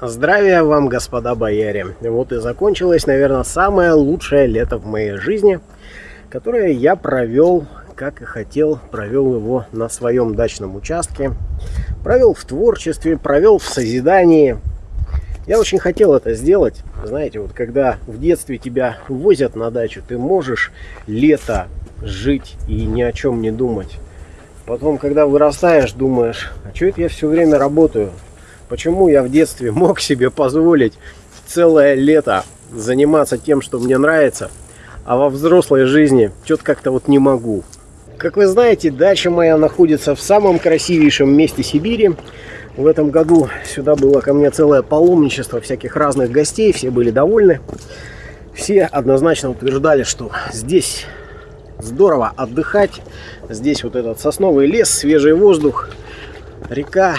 Здравия вам, господа бояре! Вот и закончилось, наверное, самое лучшее лето в моей жизни, которое я провел, как и хотел, провел его на своем дачном участке. Провел в творчестве, провел в созидании. Я очень хотел это сделать. Знаете, вот когда в детстве тебя возят на дачу, ты можешь лето жить и ни о чем не думать. Потом, когда вырастаешь, думаешь, а что это я все время работаю? Почему я в детстве мог себе позволить целое лето заниматься тем, что мне нравится, а во взрослой жизни что-то как-то вот не могу. Как вы знаете, дача моя находится в самом красивейшем месте Сибири. В этом году сюда было ко мне целое паломничество всяких разных гостей, все были довольны. Все однозначно утверждали, что здесь здорово отдыхать. Здесь вот этот сосновый лес, свежий воздух, река,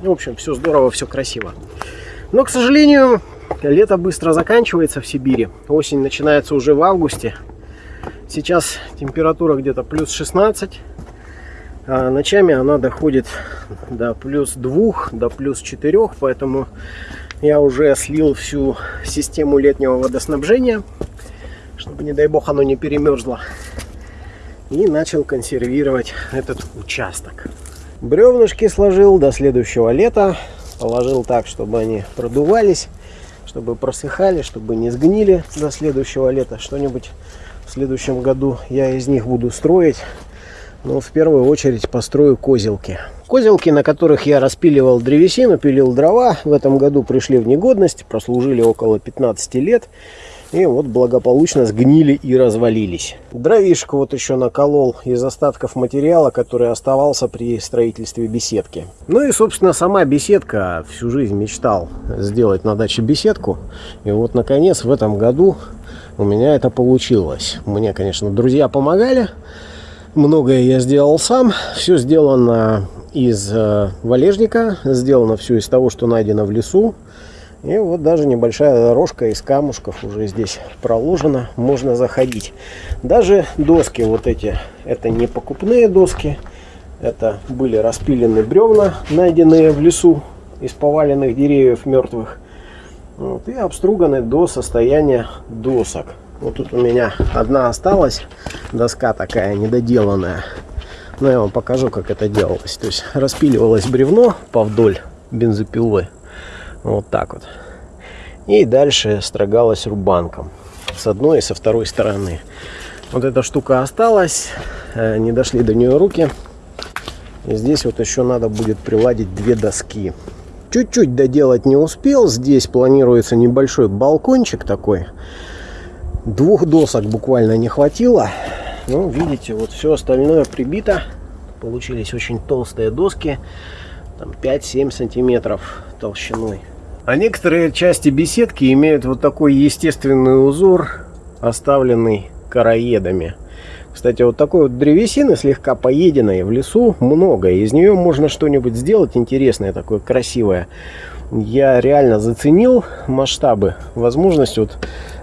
в общем, все здорово, все красиво. Но, к сожалению, лето быстро заканчивается в Сибири. Осень начинается уже в августе. Сейчас температура где-то плюс 16. А ночами она доходит до плюс 2, до плюс 4. Поэтому я уже слил всю систему летнего водоснабжения. Чтобы, не дай бог, оно не перемерзло. И начал консервировать этот участок. Бревнышки сложил до следующего лета. Положил так, чтобы они продувались, чтобы просыхали, чтобы не сгнили до следующего лета. Что-нибудь в следующем году я из них буду строить. Но в первую очередь построю козелки. Козелки, на которых я распиливал древесину, пилил дрова, в этом году пришли в негодность, прослужили около 15 лет. И вот благополучно сгнили и развалились. Дровишку вот еще наколол из остатков материала, который оставался при строительстве беседки. Ну и, собственно, сама беседка. Всю жизнь мечтал сделать на даче беседку. И вот, наконец, в этом году у меня это получилось. Мне, конечно, друзья помогали. Многое я сделал сам. Все сделано из э, валежника. Сделано все из того, что найдено в лесу. И вот даже небольшая дорожка из камушков уже здесь проложена, можно заходить. Даже доски вот эти, это не покупные доски, это были распилены бревна, найденные в лесу из поваленных деревьев мертвых. Вот, и обструганы до состояния досок. Вот тут у меня одна осталась, доска такая недоделанная. Но я вам покажу, как это делалось. То есть распиливалось бревно повдоль бензопилы вот так вот. И дальше строгалась рубанком. С одной и со второй стороны. Вот эта штука осталась. Э, не дошли до нее руки. И здесь вот еще надо будет приладить две доски. Чуть-чуть доделать не успел. Здесь планируется небольшой балкончик такой. Двух досок буквально не хватило. Ну, видите, вот все остальное прибито. Получились очень толстые доски. Там 5-7 сантиметров толщиной. А некоторые части беседки имеют вот такой естественный узор, оставленный короедами. Кстати, вот такой вот древесины, слегка поеденной в лесу, много. Из нее можно что-нибудь сделать интересное, такое красивое. Я реально заценил масштабы, возможность вот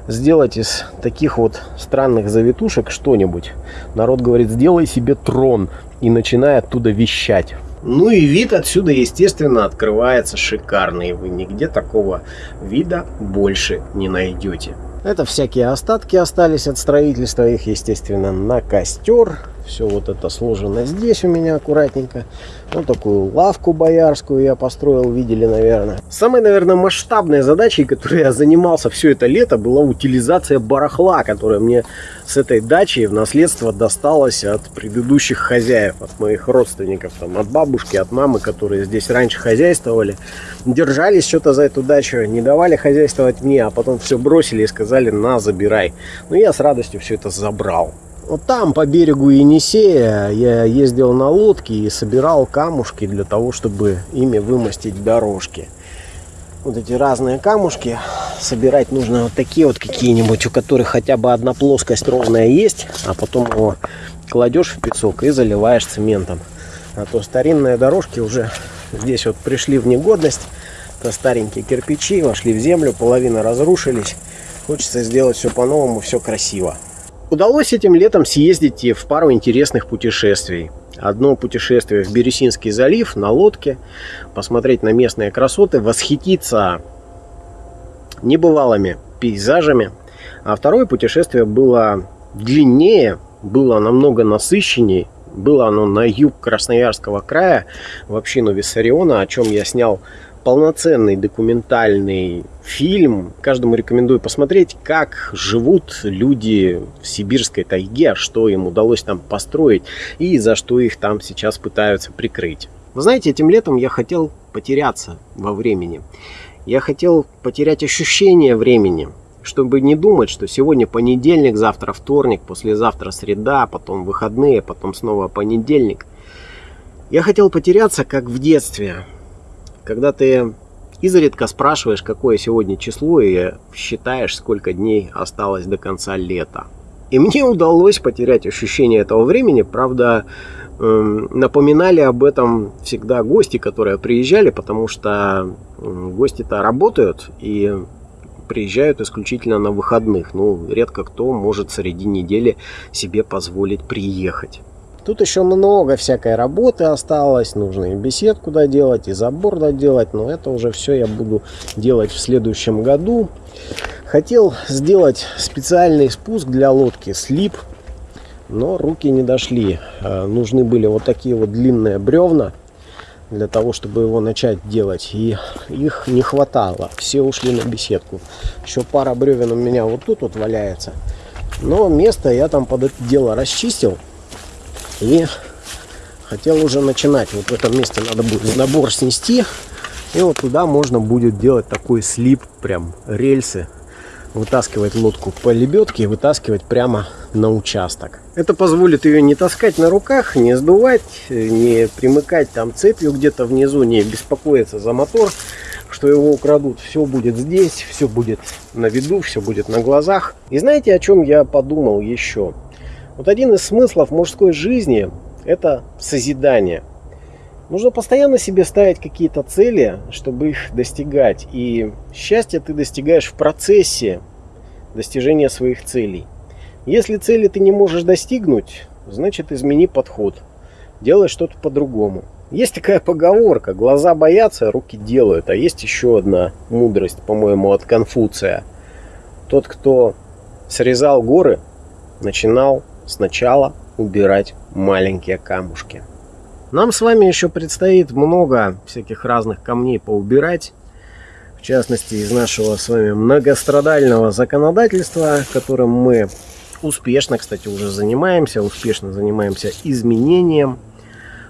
сделать из таких вот странных завитушек что-нибудь. Народ говорит, сделай себе трон и начинай оттуда вещать. Ну и вид отсюда, естественно, открывается шикарный. Вы нигде такого вида больше не найдете. Это всякие остатки остались от строительства. Их, естественно, на костер. Все вот это сложено здесь у меня аккуратненько. Вот такую лавку боярскую я построил, видели, наверное. Самой, наверное, масштабной задачей, которой я занимался все это лето, была утилизация барахла, которая мне с этой дачи в наследство досталась от предыдущих хозяев, от моих родственников, там, от бабушки, от мамы, которые здесь раньше хозяйствовали. Держались что-то за эту дачу, не давали хозяйствовать мне, а потом все бросили и сказали, на, забирай. Ну, я с радостью все это забрал. Вот там по берегу Енисея я ездил на лодке и собирал камушки для того, чтобы ими вымостить дорожки. Вот эти разные камушки собирать нужно вот такие вот какие-нибудь, у которых хотя бы одна плоскость ровная есть, а потом его кладешь в песок и заливаешь цементом. А то старинные дорожки уже здесь вот пришли в негодность. Это старенькие кирпичи, вошли в землю, половина разрушились. Хочется сделать все по-новому, все красиво. Удалось этим летом съездить в пару интересных путешествий. Одно путешествие в Бересинский залив на лодке, посмотреть на местные красоты, восхититься небывалыми пейзажами. А второе путешествие было длиннее, было намного насыщеннее. Было оно на юг Красноярского края, в общину Виссариона, о чем я снял полноценный документальный фильм. Каждому рекомендую посмотреть, как живут люди в сибирской тайге, что им удалось там построить и за что их там сейчас пытаются прикрыть. Вы знаете, этим летом я хотел потеряться во времени. Я хотел потерять ощущение времени, чтобы не думать, что сегодня понедельник, завтра вторник, послезавтра среда, потом выходные, потом снова понедельник. Я хотел потеряться, как в детстве, когда ты изредка спрашиваешь, какое сегодня число, и считаешь, сколько дней осталось до конца лета. И мне удалось потерять ощущение этого времени, правда, эм, напоминали об этом всегда гости, которые приезжали, потому что гости-то работают и приезжают исключительно на выходных. Ну, редко кто может среди недели себе позволить приехать. Тут еще много всякой работы осталось. Нужно и беседку доделать, и забор доделать. Но это уже все я буду делать в следующем году. Хотел сделать специальный спуск для лодки, слип. Но руки не дошли. Э, нужны были вот такие вот длинные бревна для того, чтобы его начать делать. И их не хватало. Все ушли на беседку. Еще пара бревен у меня вот тут вот валяется. Но место я там под это дело расчистил. И хотел уже начинать. Вот в этом месте надо будет набор снести. И вот туда можно будет делать такой слип, прям рельсы. Вытаскивать лодку по лебедке и вытаскивать прямо на участок. Это позволит ее не таскать на руках, не сдувать, не примыкать там цепью где-то внизу, не беспокоиться за мотор, что его украдут. Все будет здесь, все будет на виду, все будет на глазах. И знаете, о чем я подумал еще? Вот один из смыслов мужской жизни – это созидание. Нужно постоянно себе ставить какие-то цели, чтобы их достигать. И счастье ты достигаешь в процессе достижения своих целей. Если цели ты не можешь достигнуть, значит измени подход. Делай что-то по-другому. Есть такая поговорка, глаза боятся, руки делают. А есть еще одна мудрость, по-моему, от Конфуция. Тот, кто срезал горы, начинал сначала убирать маленькие камушки. Нам с вами еще предстоит много всяких разных камней поубирать. В частности, из нашего с вами многострадального законодательства, которым мы успешно, кстати, уже занимаемся. Успешно занимаемся изменением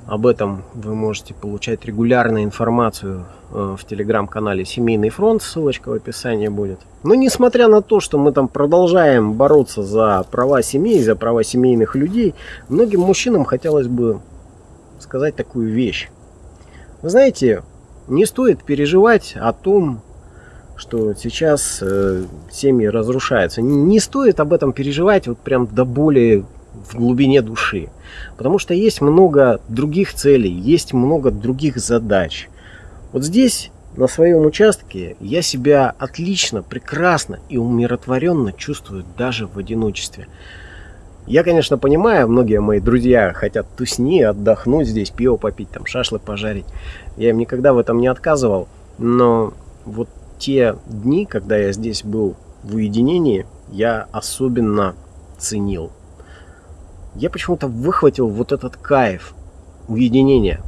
об этом вы можете получать регулярную информацию э, в телеграм-канале Семейный фронт, ссылочка в описании будет. Но несмотря на то, что мы там продолжаем бороться за права семей, за права семейных людей, многим мужчинам хотелось бы сказать такую вещь. Вы знаете, не стоит переживать о том, что сейчас э, семьи разрушаются. Не стоит об этом переживать вот прям до боли в глубине души. Потому что есть много других целей, есть много других задач. Вот здесь, на своем участке, я себя отлично, прекрасно и умиротворенно чувствую даже в одиночестве. Я, конечно, понимаю, многие мои друзья хотят тусни, отдохнуть здесь, пиво попить, там шашлык пожарить. Я им никогда в этом не отказывал. Но вот те дни, когда я здесь был в уединении, я особенно ценил я почему-то выхватил вот этот кайф уединения,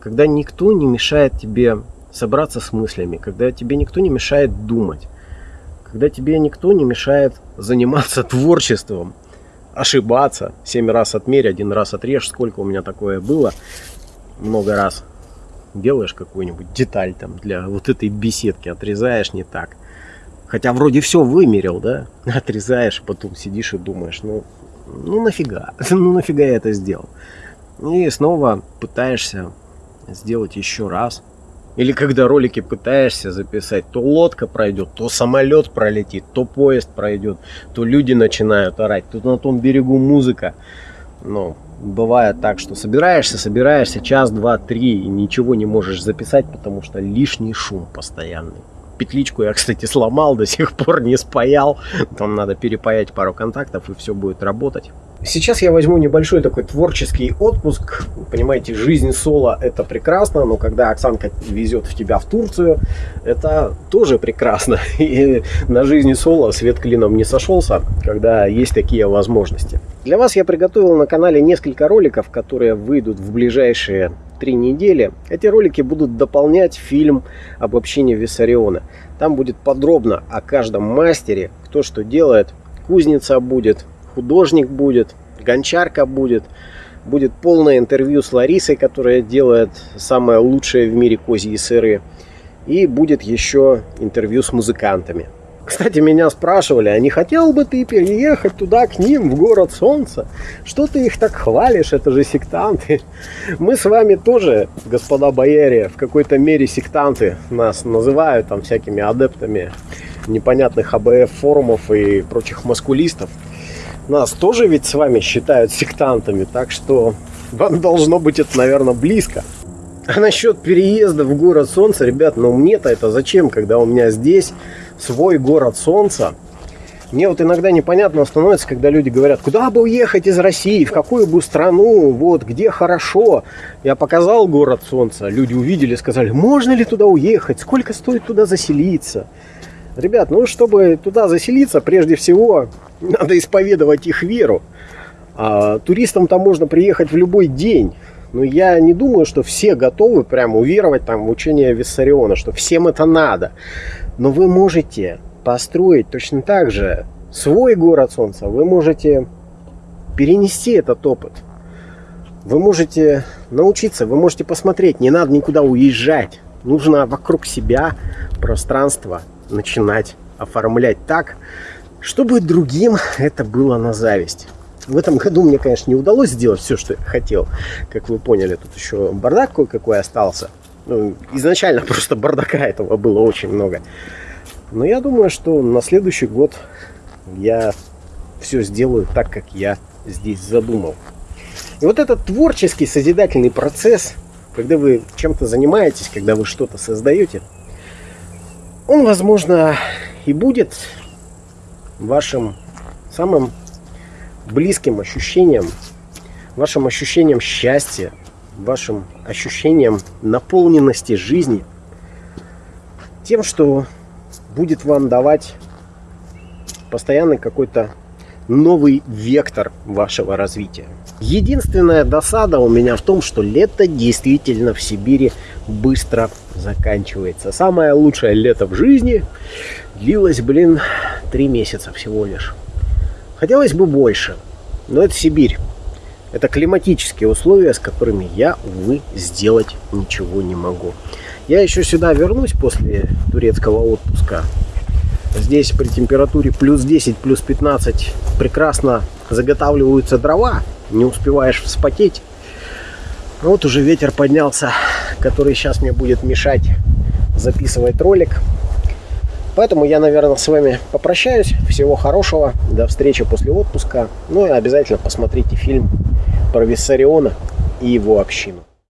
когда никто не мешает тебе собраться с мыслями, когда тебе никто не мешает думать, когда тебе никто не мешает заниматься творчеством, ошибаться, семь раз отмерь, один раз отрежь, сколько у меня такое было, много раз делаешь какую-нибудь деталь там для вот этой беседки, отрезаешь не так. Хотя вроде все вымерил, да, отрезаешь, потом сидишь и думаешь, ну, ну нафига, ну нафига я это сделал. И снова пытаешься сделать еще раз. Или когда ролики пытаешься записать, то лодка пройдет, то самолет пролетит, то поезд пройдет, то люди начинают орать, тут на том берегу музыка. Но бывает так, что собираешься, собираешься час, два, три и ничего не можешь записать, потому что лишний шум постоянный. Петличку я, кстати, сломал, до сих пор не спаял. Там надо перепаять пару контактов, и все будет работать. Сейчас я возьму небольшой такой творческий отпуск. Понимаете, жизнь соло это прекрасно, но когда Оксанка везет в тебя в Турцию, это тоже прекрасно. И на жизни соло свет клином не сошелся, когда есть такие возможности. Для вас я приготовил на канале несколько роликов, которые выйдут в ближайшие три недели. Эти ролики будут дополнять фильм об общении Виссариона. Там будет подробно о каждом мастере, кто что делает. Кузница будет, художник будет, гончарка будет. Будет полное интервью с Ларисой, которая делает самое лучшее в мире козьи сыры. И будет еще интервью с музыкантами. Кстати, меня спрашивали, а не хотел бы ты переехать туда к ним, в город солнца? Что ты их так хвалишь, это же сектанты. Мы с вами тоже, господа бояре, в какой-то мере сектанты. Нас называют там всякими адептами непонятных АБФ форумов и прочих маскулистов. Нас тоже ведь с вами считают сектантами, так что вам должно быть это, наверное, близко. А насчет переезда в город солнца, ребят, ну мне-то это зачем, когда у меня здесь свой город солнца. Мне вот иногда непонятно становится, когда люди говорят, куда бы уехать из России, в какую бы страну, вот, где хорошо. Я показал город солнца, люди увидели, сказали, можно ли туда уехать, сколько стоит туда заселиться. Ребят, ну, чтобы туда заселиться, прежде всего, надо исповедовать их веру. А туристам там можно приехать в любой день. Но я не думаю, что все готовы прямо уверовать там, в учение Виссариона, что всем это надо. Но вы можете построить точно так же свой город солнца. Вы можете перенести этот опыт. Вы можете научиться, вы можете посмотреть. Не надо никуда уезжать. Нужно вокруг себя пространство начинать оформлять так, чтобы другим это было на зависть. В этом году мне, конечно, не удалось сделать все, что я хотел. Как вы поняли, тут еще бардак кое-какой остался. Ну, изначально просто бардака этого было очень много. Но я думаю, что на следующий год я все сделаю так, как я здесь задумал. И вот этот творческий созидательный процесс, когда вы чем-то занимаетесь, когда вы что-то создаете, он, возможно, и будет вашим самым близким ощущением, вашим ощущением счастья, вашим ощущением наполненности жизни, тем, что будет вам давать постоянный какой-то новый вектор вашего развития. Единственная досада у меня в том, что лето действительно в Сибири быстро заканчивается. Самое лучшее лето в жизни длилось, блин, три месяца всего лишь. Хотелось бы больше, но это Сибирь. Это климатические условия, с которыми я, увы, сделать ничего не могу. Я еще сюда вернусь после турецкого отпуска. Здесь при температуре плюс 10, плюс 15 прекрасно заготавливаются дрова. Не успеваешь вспотеть. Вот уже ветер поднялся, который сейчас мне будет мешать записывать ролик. Поэтому я, наверное, с вами попрощаюсь. Всего хорошего. До встречи после отпуска. Ну и обязательно посмотрите фильм про Виссариона и его общину.